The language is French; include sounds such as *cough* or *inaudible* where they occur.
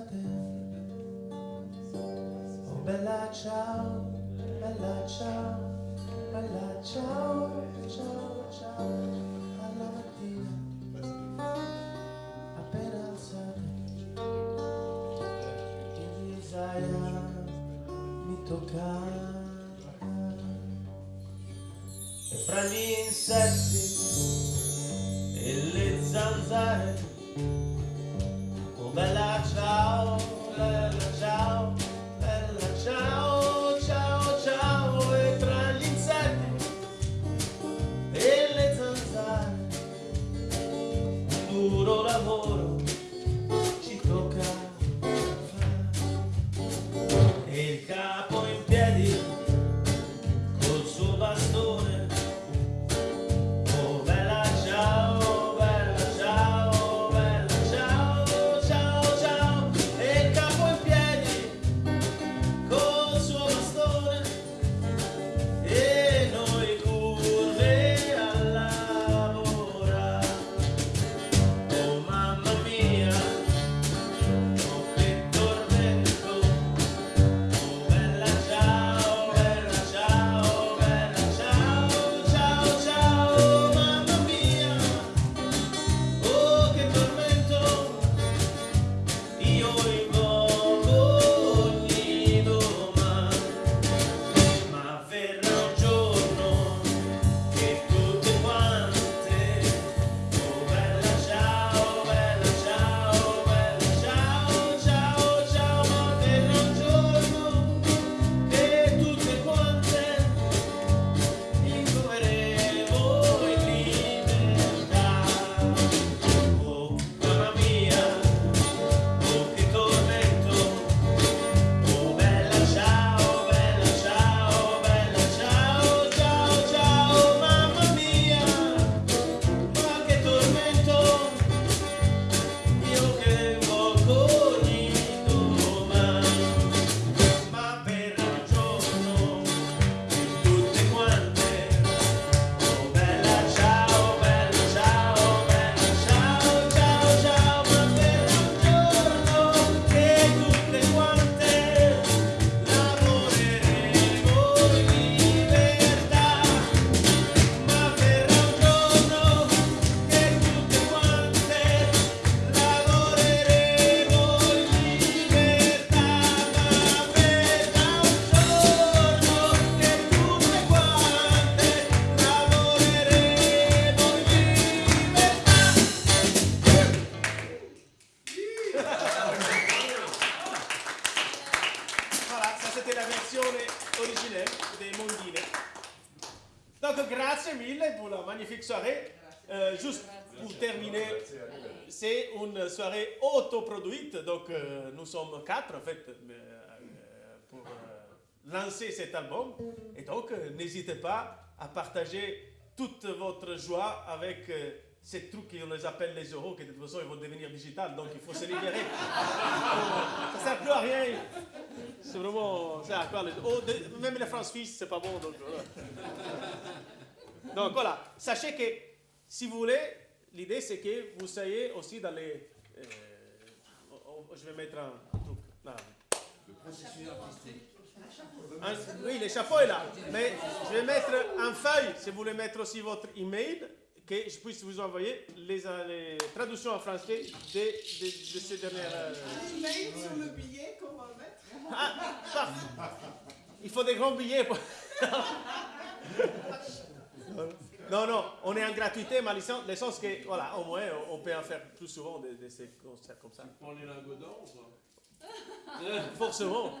d'estate Oh bella ciao, bella ciao, bella ciao, ciao, ciao. Alla mattina appena alzata In risaia mi tocca. E fra gli insetti e le zanzare Chicago. Des Mondine. Donc, grazie mille pour la magnifique soirée. Euh, juste pour terminer, c'est une soirée autoproduite. Donc, euh, nous sommes quatre, en fait, euh, pour lancer cet album. Et donc, n'hésitez pas à partager toute votre joie avec ces trucs qu'on les appelle les euros, qui de toute façon, ils vont devenir digital. Donc, il faut se libérer. *laughs* Ça ne sert plus à rien. C'est vraiment. Oh, Même les francs suisses, c'est pas bon. Donc voilà. Sachez que si vous voulez, l'idée c'est que vous soyez aussi dans les. euh, je vais mettre un, un truc là. Un- oui, le chapeau est là. Mais je vais mettre en feuille, si vous voulez mettre aussi votre email, que je puisse vous envoyer les, euh, les traductions en français de, de, de ces dernières. euh, Un email sur le billet qu'on va mettre. ah, paf. Il faut des grands billets. pour- *laughs* non, non, on est en gratuité, mais le sens- le sens que, voilà, au moins, on- peut en faire plus souvent de, de ces concerts comme ça. Prends les lingots d'or ou pas? Forcément.